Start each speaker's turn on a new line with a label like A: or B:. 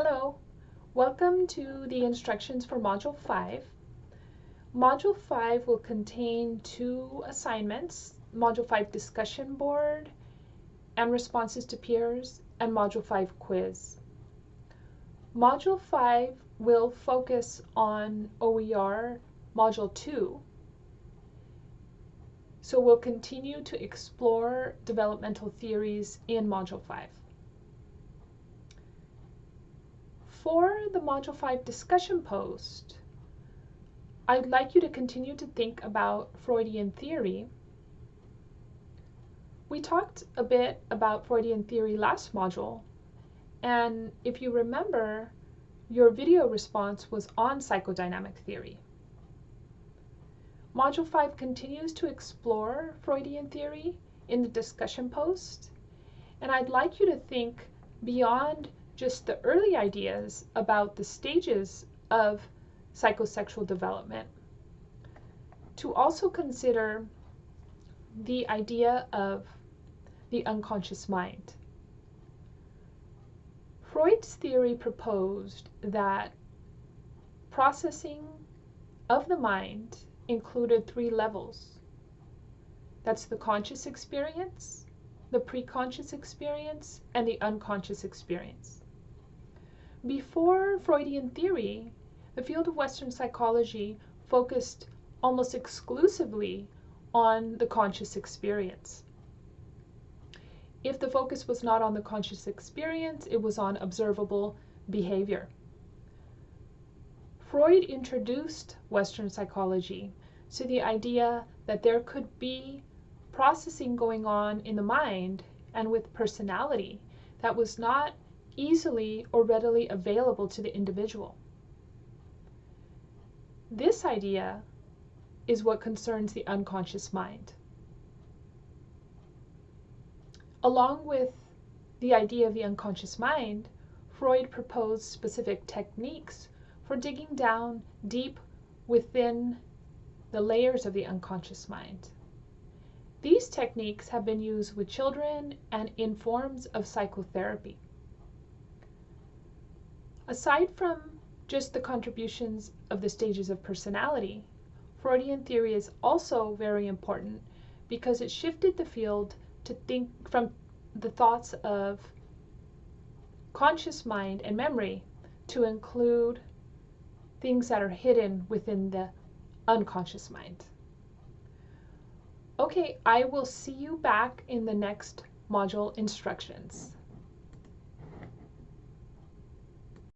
A: Hello, welcome to the instructions for Module 5. Module 5 will contain two assignments, Module 5 discussion board and responses to peers, and Module 5 quiz. Module 5 will focus on OER Module 2, so we'll continue to explore developmental theories in Module 5. For the Module 5 discussion post, I'd like you to continue to think about Freudian theory. We talked a bit about Freudian theory last module, and if you remember, your video response was on psychodynamic theory. Module 5 continues to explore Freudian theory in the discussion post, and I'd like you to think beyond just the early ideas about the stages of psychosexual development, to also consider the idea of the unconscious mind. Freud's theory proposed that processing of the mind included three levels. That's the conscious experience, the preconscious experience, and the unconscious experience. Before Freudian theory, the field of Western psychology focused almost exclusively on the conscious experience. If the focus was not on the conscious experience, it was on observable behavior. Freud introduced Western psychology to the idea that there could be processing going on in the mind and with personality that was not easily or readily available to the individual. This idea is what concerns the unconscious mind. Along with the idea of the unconscious mind, Freud proposed specific techniques for digging down deep within the layers of the unconscious mind. These techniques have been used with children and in forms of psychotherapy. Aside from just the contributions of the stages of personality, Freudian theory is also very important because it shifted the field to think from the thoughts of conscious mind and memory to include things that are hidden within the unconscious mind. Okay, I will see you back in the next module instructions.